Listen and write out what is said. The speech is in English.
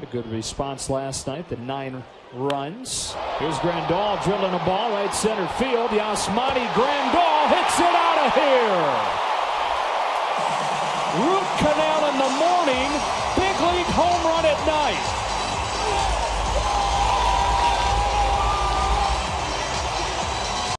A good response last night. The nine runs. Here's Grandal drilling a ball right center field. Yasmani Grandal hits it out of here. Root canal in the morning.